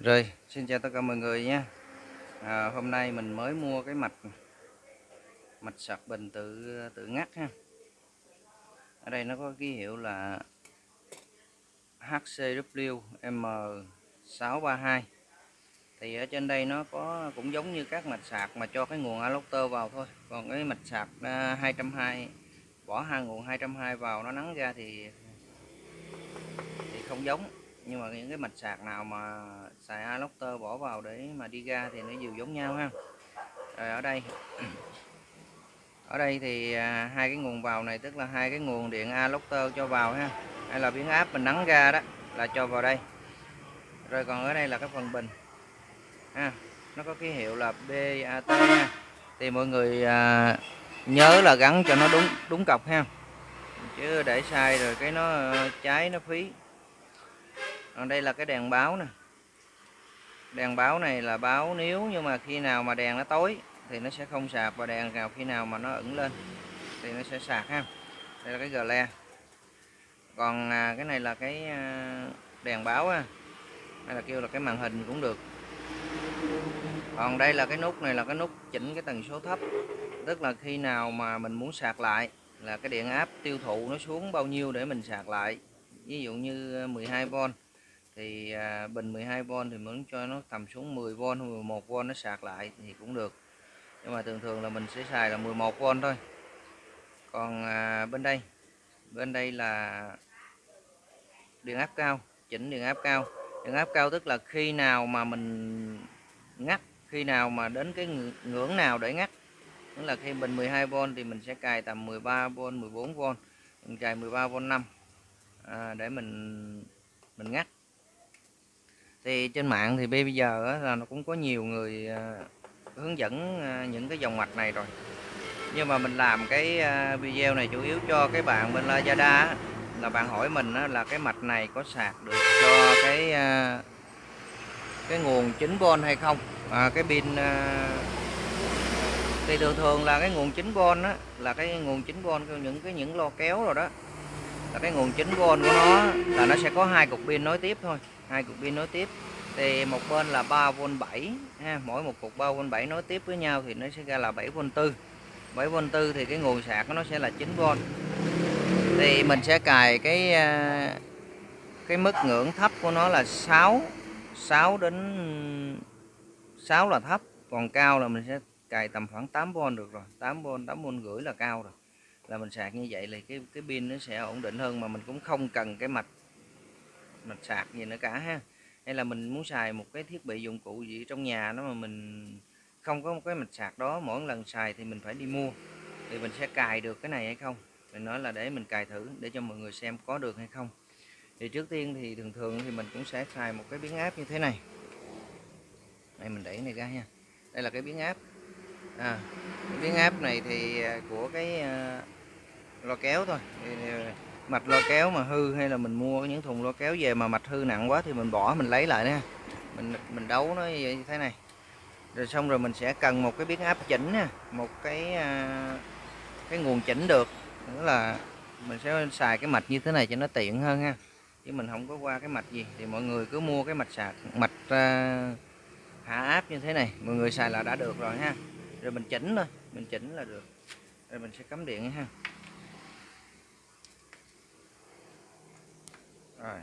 Rồi, xin chào tất cả mọi người nhé. À, hôm nay mình mới mua cái mạch mạch sạc bình tự tự ngắt ha. Ở đây nó có ký hiệu là HCW M632. Thì ở trên đây nó có cũng giống như các mạch sạc mà cho cái nguồn adapter vào thôi. Còn cái mạch sạc à, 220 bỏ hai nguồn 220 vào nó nắng ra thì thì không giống nhưng mà những cái mạch sạc nào mà xài alocter bỏ vào để mà đi ra thì nó đều giống nhau ha. Rồi ở đây ở đây thì à, hai cái nguồn vào này tức là hai cái nguồn điện alocter cho vào ha. Hay là biến áp mình nắng ra đó là cho vào đây. Rồi còn ở đây là cái phần bình ha. Nó có ký hiệu là BAT ha. Thì mọi người à, nhớ là gắn cho nó đúng đúng cọc ha. Chứ để sai rồi cái nó ờ, cháy nó phí còn đây là cái đèn báo nè. Đèn báo này là báo nếu nhưng mà khi nào mà đèn nó tối thì nó sẽ không sạc và đèn nào khi nào mà nó ẩn lên thì nó sẽ sạc ha. Đây là cái gờ le. Còn à, cái này là cái à, đèn báo ha. Hay là kêu là cái màn hình cũng được. Còn đây là cái nút này là cái nút chỉnh cái tần số thấp. Tức là khi nào mà mình muốn sạc lại là cái điện áp tiêu thụ nó xuống bao nhiêu để mình sạc lại. Ví dụ như à, 12V thì à, bình 12V thì muốn cho nó tầm xuống 10V 11V nó sạc lại thì cũng được. Nhưng mà thường thường là mình sẽ xài là 11V thôi. Còn à, bên đây bên đây là điện áp cao chỉnh điện áp cao. Điện áp cao tức là khi nào mà mình ngắt khi nào mà đến cái ngưỡng nào để ngắt. Tức là khi bình 12V thì mình sẽ cài tầm 13V 14V mình cài 13V 5 à, để mình mình ngắt thì trên mạng thì bây giờ là nó cũng có nhiều người à, hướng dẫn à, những cái dòng mạch này rồi. Nhưng mà mình làm cái à, video này chủ yếu cho cái bạn bên Lazada là bạn hỏi mình là cái mạch này có sạc được cho cái cái nguồn 9V hay không? À, cái pin thì thường thường là cái nguồn 9V là cái nguồn 9V những cái những lo kéo rồi đó. Là cái nguồn 9V của nó là nó sẽ có hai cục pin nối tiếp thôi hai cục pin nối tiếp. Thì một bên là 3V 7 ha, mỗi một cục 3V 7 nối tiếp với nhau thì nó sẽ ra là 7V 4 7V 4 thì cái nguồn sạc nó sẽ là 9V thì mình sẽ cài cái à, cái mức ngưỡng thấp của nó là 6 6 đến 6 là thấp. Còn cao là mình sẽ cài tầm khoảng 8V được rồi. 8V 8V rưỡi là cao rồi. Là mình sạc như vậy thì cái cái pin nó sẽ ổn định hơn mà mình cũng không cần cái mạch mạch sạc gì nữa cả ha. Hay là mình muốn xài một cái thiết bị dụng cụ gì trong nhà đó mà mình không có một cái mạch sạc đó mỗi lần xài thì mình phải đi mua. Thì mình sẽ cài được cái này hay không? Mình nói là để mình cài thử để cho mọi người xem có được hay không. Thì trước tiên thì thường thường thì mình cũng sẽ xài một cái biến áp như thế này. Đây mình đẩy này ra nha. Đây là cái biến áp. À, cái biến áp này thì à, của cái à, uh, lo kéo thôi. Thì, à, mạch lo kéo mà hư hay là mình mua những thùng lo kéo về mà mạch hư nặng quá thì mình bỏ mình lấy lại nha mình mình đấu nó như thế này. Rồi xong rồi mình sẽ cần một cái biến áp chỉnh nha một cái à, cái nguồn chỉnh được. Nữa là mình sẽ xài cái mạch như thế này cho nó tiện hơn ha. Chứ mình không có qua cái mạch gì. Thì mọi người cứ mua cái mạch sạc mạch uh, hạ áp như thế này. Mọi người xài là đã được rồi ha. Rồi mình chỉnh thôi mình chỉnh là được. Rồi mình sẽ cắm điện ha. Rồi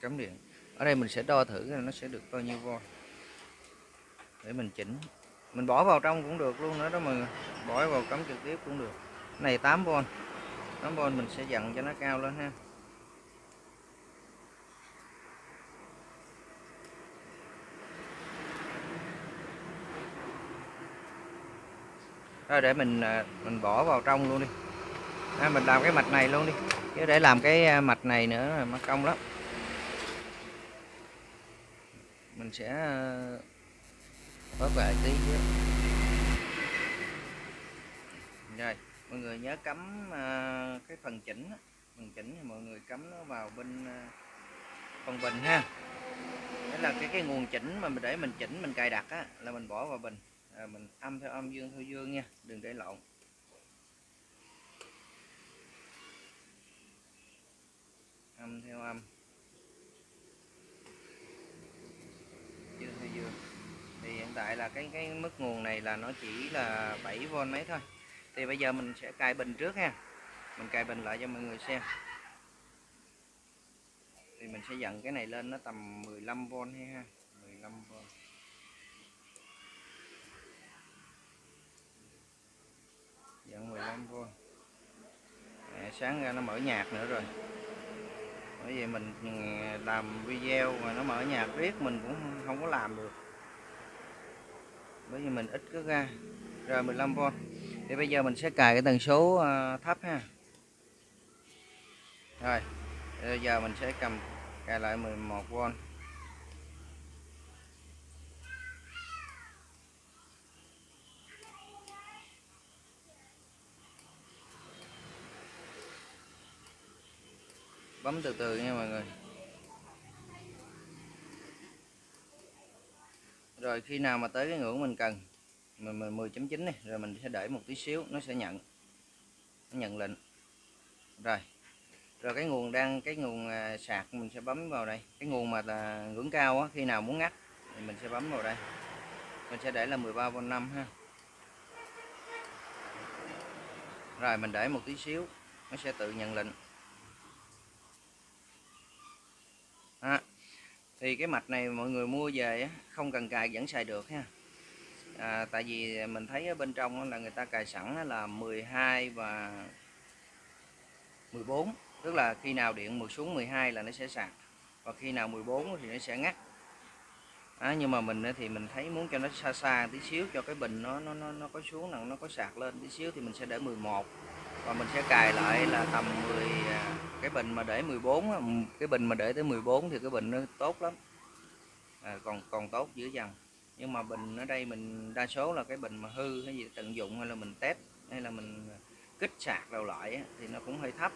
cắm điện. Ở đây mình sẽ đo thử là nó sẽ được bao nhiêu volt. Để mình chỉnh. Mình bỏ vào trong cũng được luôn nữa đó mà bỏ vào cắm trực tiếp cũng được. Này 8V 8V mình sẽ dặn cho nó cao lên ha. Rồi để mình à, mình bỏ vào trong luôn đi à, mình làm cái mạch này luôn đi. Chứ để làm cái à, mạch này nữa là mất công lắm. Mình sẽ à, bớt lại tí chứ rồi mọi người nhớ cắm à, cái phần chỉnh phần chỉnh thì mọi người cắm nó vào bên phần bình ha. Đó là cái cái nguồn chỉnh mà mình để mình chỉnh mình cài đặt á là mình bỏ vào bình. À, mình âm theo âm dương theo dương nha đừng để lộn. Âm theo âm. Hiện tại là cái cái mức nguồn này là nó chỉ là 7V mấy thôi. Thì bây giờ mình sẽ cài bình trước ha. Mình cài bình lại cho mọi người xem. Thì mình sẽ dặn cái này lên nó tầm 15V hay ha. 15V dặn 15V Mẹ, sáng ra nó mở nhạc nữa rồi bởi vì mình làm video mà nó mở nhạc riết mình cũng không có làm được. Bởi vì mình ít có ra rồi 15V thì bây giờ mình sẽ cài cái tần số ờ, thấp ha. Rồi, bây giờ mình sẽ cầm cài lại 11V bấm từ từ nha mọi người. Rồi khi nào mà tới cái ngưỡng mình cần mình, mình 10.9 này rồi mình sẽ để một tí xíu nó sẽ nhận nó nhận lệnh. Rồi rồi cái nguồn đang cái nguồn à, sạc mình sẽ bấm vào đây. Cái nguồn mà là ngưỡng cao á, khi nào muốn ngắt thì mình sẽ bấm vào đây. Mình sẽ để là 13V 5 ha. Rồi mình để một tí xíu nó sẽ tự nhận lệnh. À, thì cái mạch này mọi người mua về không cần cài vẫn xài được ha. À, tại vì mình thấy ở bên trong là người ta cài sẵn là 12 và 14 tức là khi nào điện một xuống 12 là nó sẽ sạc và khi nào 14 thì nó sẽ ngắt. À, nhưng mà mình thì mình thấy muốn cho nó xa xa tí xíu cho cái bình nó nó nó, nó có xuống là nó có sạc lên tí xíu thì mình sẽ để 11 và mình sẽ cài lại là tầm 10 à, cái bình mà để 14 ừ, cái bình mà để tới 14 thì cái bình nó tốt lắm. À, còn còn tốt dữ dằn. Nhưng mà bình ở đây mình đa số là cái bình mà hư hay gì tận dụng hay là mình test hay là mình à, kích sạc đầu lại thì nó cũng hơi thấp.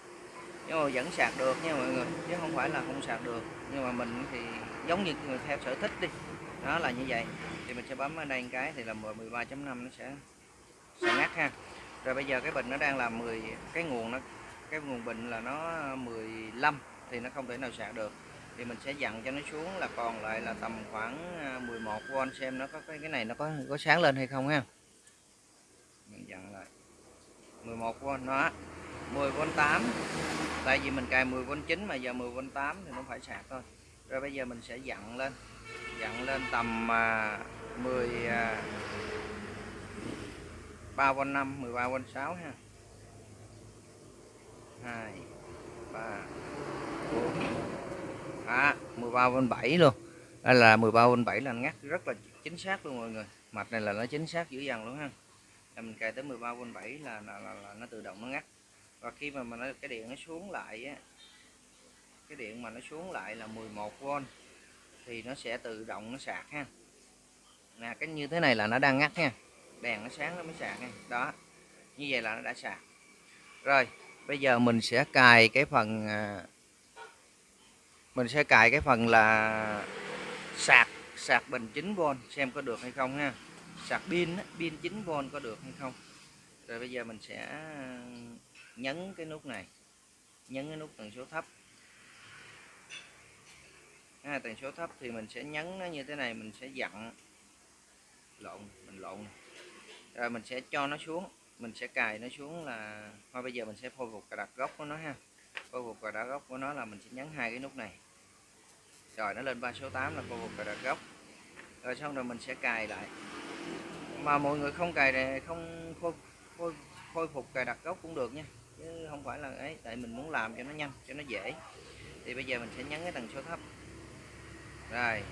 Nhưng mà vẫn sạc được nha mọi người chứ không phải là không sạc được. Nhưng mà mình thì giống như người theo sở thích đi đó là như vậy. Thì mình sẽ bấm ở đây một cái thì là 13.5 nó sẽ sẽ ngắt ha rồi bây giờ cái bình nó đang là 10 cái nguồn nó, cái nguồn bình là nó 15 thì nó không thể nào sạc được. Thì mình sẽ dặn cho nó xuống là còn lại là tầm khoảng à, 11V xem nó có cái cái này nó có có sáng lên hay không ha. Mình dặn lại. 11V nó 10V8 tại vì mình cài 10V9 mà giờ 10V8 thì nó phải sạc thôi. Rồi bây giờ mình sẽ dặn lên dặn lên tầm à, 10 3V5 13V6 ha. 2 3 4 à, 13V7 luôn. Đây là 13V7 là ngắt rất là chính xác luôn mọi người. Mạch này là nó chính xác dữ dằn luôn ha. Là mình cài tới 13V7 là, là, là, là nó tự động nó ngắt. Và khi mà mà nó, cái điện nó xuống lại á cái điện mà nó xuống lại là 11V thì nó sẽ tự động nó sạc ha. Nè cái như thế này là nó đang ngắt nha đèn nó sáng nó mới sạc nha. Đó như vậy là nó đã sạc. Rồi bây giờ mình sẽ cài cái phần à, mình sẽ cài cái phần là sạc sạc bình 9V xem có được hay không ha. Sạc pin pin 9V có được hay không. Rồi bây giờ mình sẽ nhấn cái nút này nhấn cái nút tần số thấp. À, tần số thấp thì mình sẽ nhấn nó như thế này mình sẽ dặn lộn mình lộn rồi mình sẽ cho nó xuống. Mình sẽ cài nó xuống là thôi bây giờ mình sẽ khôi phục cài đặt gốc của nó ha. Khôi phục cài đặt gốc của nó là mình sẽ nhấn hai cái nút này. Rồi nó lên ba số 8 là khôi phục cài đặt gốc. Rồi xong rồi mình sẽ cài lại. Mà mọi người không cài này không khôi, khôi, khôi phục cài đặt gốc cũng được nha. Chứ không phải là ấy tại mình muốn làm cho nó nhanh cho nó dễ. Thì bây giờ mình sẽ nhấn cái tần số thấp. Rồi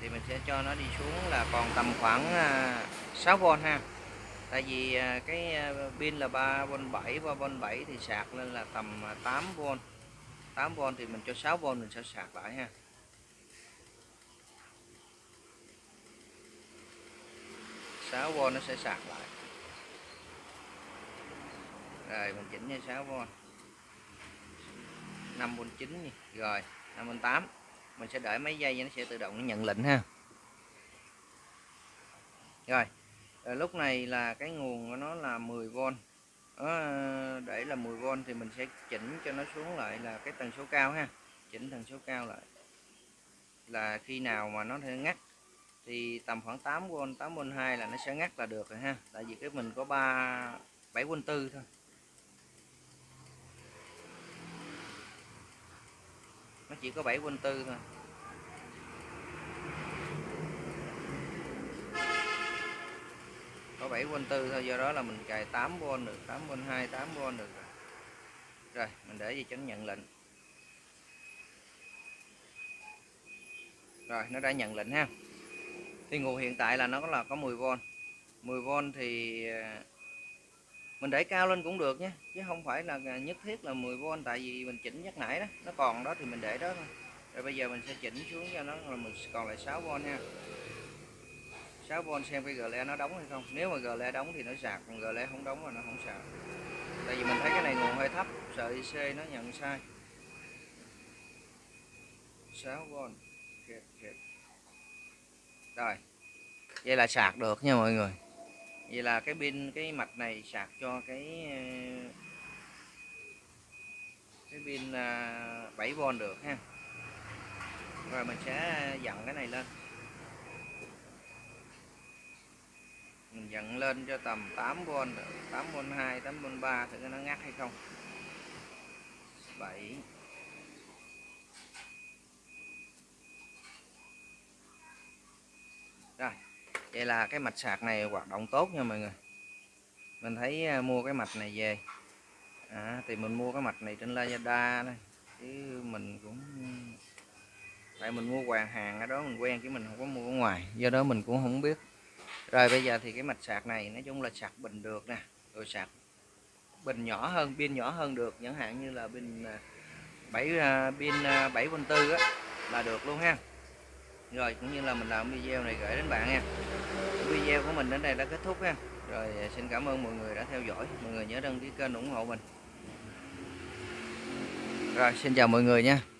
thì mình sẽ cho nó đi xuống là còn tầm khoảng à, 6V ha tại vì à, cái à, pin là 3V 7 3V 7 thì sạc lên là tầm à, 8V 8V thì mình cho 6V mình sẽ sạc lại ha. Sáu v nó sẽ sạc lại. Rồi, mình chỉnh như 6V 5V9 rồi 5V8 mình sẽ đợi mấy giây nó sẽ tự động nó nhận lệnh ha. Rồi rồi lúc này là cái nguồn của nó là 10V đó, ờ, để là 10V thì mình sẽ chỉnh cho nó xuống lại là cái tần số cao ha. Chỉnh tần số cao lại. Là khi nào mà nó thể ngắt thì tầm khoảng 8V 8V2 là nó sẽ ngắt là được rồi ha. Tại vì cái mình có 3 7V4 thôi. Nó chỉ có 7V4 thôi. Có 7V4 thôi, do đó là mình cài 8V được 8V2 8V được rồi. Rồi, mình để gì cho nhận lệnh. Rồi, nó đã nhận lệnh ha. Thì nguồn hiện tại là nó là có 10V 10V thì à, mình để cao lên cũng được nhé, chứ không phải là nhất thiết là 10V tại vì mình chỉnh nhắc nãy đó, nó còn đó thì mình để đó thôi. Rồi bây giờ mình sẽ chỉnh xuống cho nó là mình còn lại 6V ha. 6V xem cái gờ le nó đóng hay không? Nếu mà gờ le đóng thì nó sạc, còn gờ le không đóng là nó không sạc. Tại vì mình thấy cái này nguồn hơi thấp, sợ IC nó nhận sai. 6V kẹt kẹt. Rồi, vậy là sạc được nha mọi người. Vậy là cái pin, cái mạch này sạc cho cái ờ, cái pin à, 7V được ha. Rồi mình sẽ dặn cái này lên. Mình dặn lên cho tầm 8V 8V2 8V3 thử nó ngắt hay không. 7 rồi vậy là cái mạch sạc này hoạt động tốt nha mọi người. Mình thấy à, mua cái mạch này về. À, thì mình mua cái mạch này trên Lazada đây chứ mình cũng tại mình mua hoàng hàng ở đó mình quen chứ mình không có mua ở ngoài. Do đó mình cũng không biết rồi bây giờ thì cái mạch sạc này, nói chung là sạc bình được nè, rồi sạc bình nhỏ hơn, pin nhỏ hơn được, chẳng hạn như là pin à, 7 à, pin à, 7.4 á, là được luôn ha. Rồi, cũng như là mình làm video này gửi đến bạn nha. Video của mình đến đây đã kết thúc ha. Rồi xin cảm ơn mọi người đã theo dõi. Mọi người nhớ đăng ký kênh ủng hộ mình. Rồi, xin chào mọi người nha.